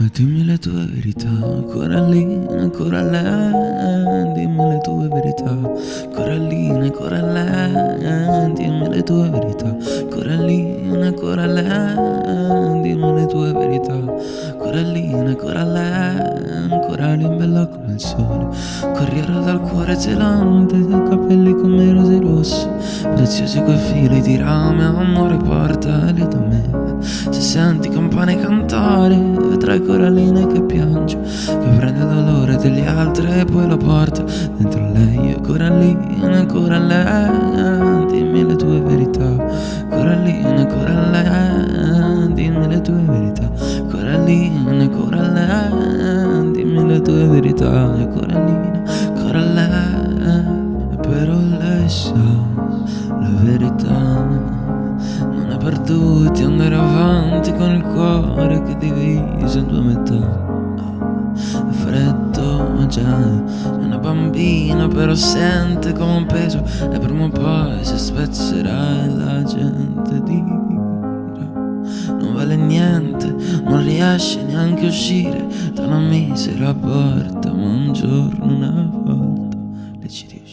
Ma dimmi le tue verità, Corallina, Corallina, dimmi le tue verità, Corallina, Corallina, dimmi le tue verità, Corallina, Corallina, dimmi le tue verità, Corallina, Corallina, Corallina bella come il sole, corriera dal cuore zelante, capelli come rose rosse, preziosi quei fili di rame, amore portali da me, se senti campane cantare, vedrai coralline che piange Che prende il dolore degli altri e poi lo porta dentro lei. Coralline, coralline, dimmi le tue verità. Coralline, coralline, dimmi le tue verità. Coralline, coralline, dimmi le tue verità. E coralline, coralline, però lei sa la verità non è per tutti andare avanti con il cuore che diviso in due metà. È freddo già, è una bambina però sente come un peso. E prima o poi si spezzerà e la gente dirà Non vale niente, non riesce neanche a uscire Da una misera porta ma un giorno una volta le ci riuscirà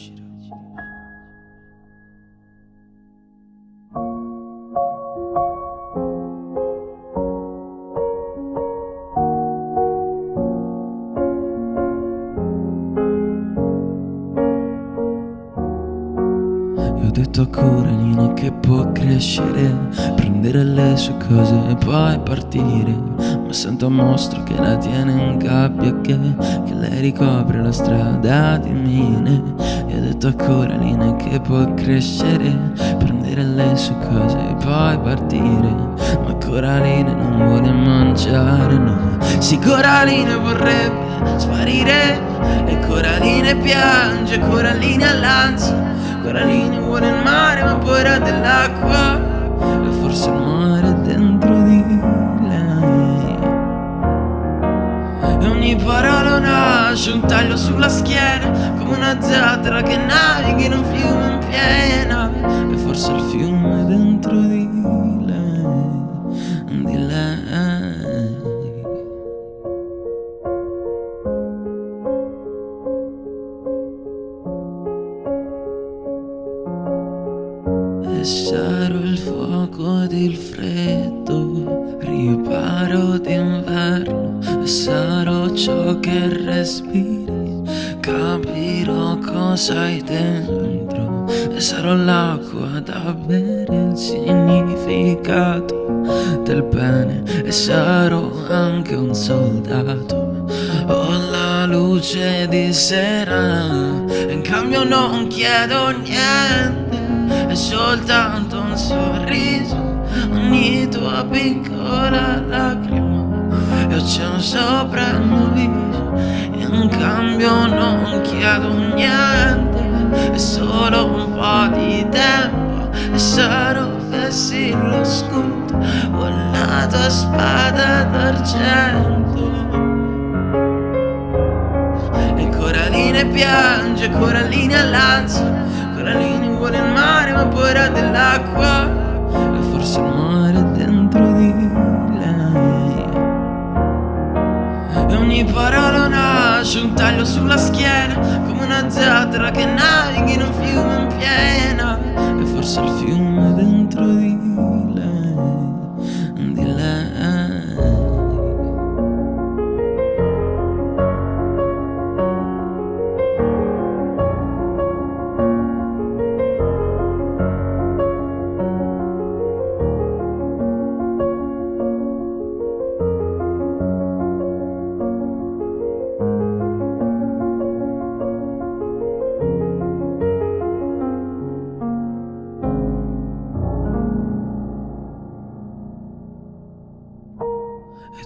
ho detto a Coralina che può crescere Prendere le sue cose e poi partire. Ma sento un mostro che la tiene in gabbia Che, che lei ricopre la strada di mine. Io ho detto a Coralina che può crescere Prendere le sue cose e poi partire. Ma Coralina non vuole mangiare, no. Sì, Coralina vorrebbe sparire E Coralina piange, Coralina l'ansia Coralina vuole il mare ma poi era dell'acqua. E forse il mare è dentro di lei. E ogni parola nasce un taglio sulla schiena Come una zattera che navighi in un fiume in piena. E forse il fiume è dentro Sarò il fuoco ed il freddo, riparo d'inverno sarò ciò che respiri, capirò cosa hai dentro E sarò l'acqua da bere, il significato del bene E sarò anche un soldato, ho la luce di sera in cambio non chiedo niente soltanto un sorriso, ogni tua piccola lacrima e oceano sopra il mio viso. In cambio non chiedo niente, è solo un po' di tempo e sarò fessi lo scudo o la tua spada d'argento. E Coraline piange, Coraline all'ansia Coraline vuole il mare era dell'acqua E forse il mare dentro di lei. E ogni parola nasce un taglio sulla schiena Come una zattera che navighi in un fiume in piena. E forse il fiume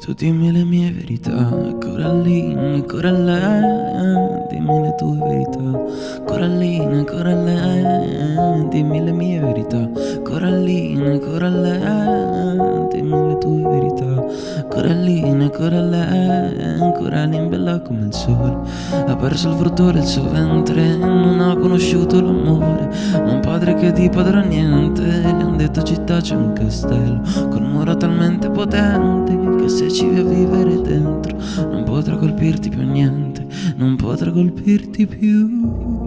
tu dimmi le mie verità, Corallina, Corallina, dimmi le tue verità, Corallina, Corallina, dimmi le mie verità, Corallina, Corallina, dimmi le tue verità, Corallina, Corallina, Corallina bella come il sole, ha perso il frutto del suo ventre, non ha conosciuto l'amore, un padre che di padre ha niente, gli han detto città c'è un castello, con mura talmente potenti che se ci vai a vivere dentro colpirti più niente, non potrà colpirti più.